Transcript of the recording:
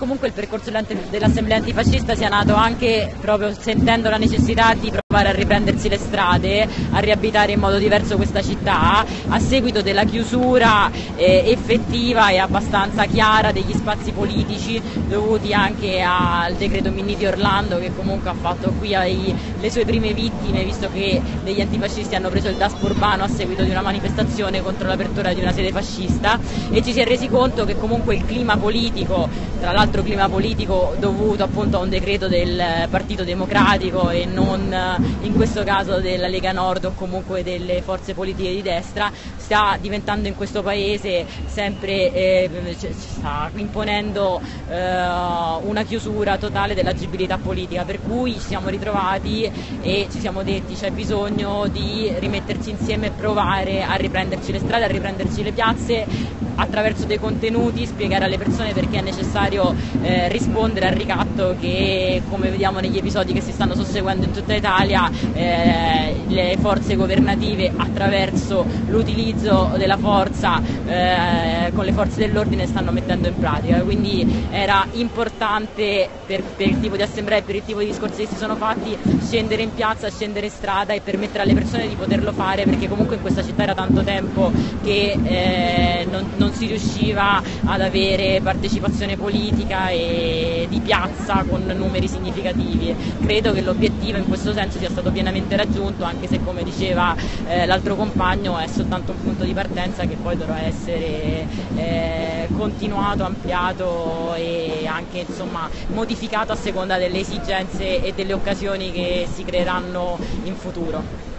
Comunque il percorso dell'Assemblea antifascista sia nato anche proprio sentendo la necessità di a riprendersi le strade, a riabitare in modo diverso questa città, a seguito della chiusura eh, effettiva e abbastanza chiara degli spazi politici dovuti anche al decreto Minni di Orlando che comunque ha fatto qui ai, le sue prime vittime visto che degli antifascisti hanno preso il daspo urbano a seguito di una manifestazione contro l'apertura di una sede fascista. E ci si è resi conto che comunque il clima politico, tra l'altro altro clima politico dovuto appunto a un decreto del Partito Democratico e non in questo caso della Lega Nord o comunque delle forze politiche di destra, sta diventando in questo paese sempre, eh, sta imponendo eh, una chiusura totale dell'agibilità politica, per cui ci siamo ritrovati e ci siamo detti c'è bisogno di rimetterci insieme e provare a riprenderci le strade, a riprenderci le piazze attraverso dei contenuti, spiegare alle persone perché è necessario eh, rispondere al ricatto che come vediamo negli episodi che si stanno susseguendo in tutta Italia eh, le forze governative attraverso l'utilizzo della forza eh, con le forze dell'ordine stanno mettendo in pratica. Quindi era importante per, per, il tipo di assemblea e per il tipo di discorsi che si sono fatti scendere in piazza, scendere in strada e permettere alle persone di poterlo fare perché comunque in questa città era tanto tempo che eh, non, non non si riusciva ad avere partecipazione politica e di piazza con numeri significativi. Credo che l'obiettivo in questo senso sia stato pienamente raggiunto, anche se come diceva eh, l'altro compagno è soltanto un punto di partenza che poi dovrà essere eh, continuato, ampliato e anche insomma, modificato a seconda delle esigenze e delle occasioni che si creeranno in futuro.